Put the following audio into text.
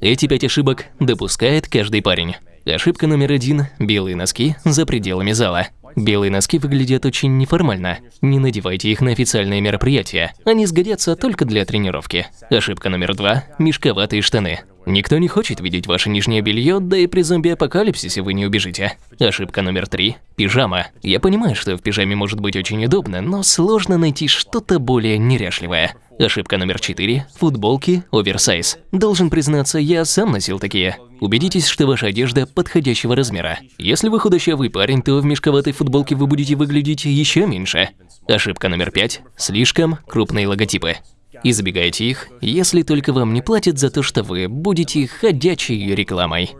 Эти пять ошибок допускает каждый парень. Ошибка номер один – белые носки за пределами зала. Белые носки выглядят очень неформально. Не надевайте их на официальные мероприятия. Они сгодятся только для тренировки. Ошибка номер два – мешковатые штаны. Никто не хочет видеть ваше нижнее белье, да и при зомби-апокалипсисе вы не убежите. Ошибка номер три – пижама. Я понимаю, что в пижаме может быть очень удобно, но сложно найти что-то более неряшливое. Ошибка номер четыре – футболки оверсайз. Должен признаться, я сам носил такие. Убедитесь, что ваша одежда подходящего размера. Если вы худощавый парень, то в мешковатой футболке вы будете выглядеть еще меньше. Ошибка номер пять – слишком крупные логотипы. Избегайте их, если только вам не платят за то, что вы будете ходячей рекламой.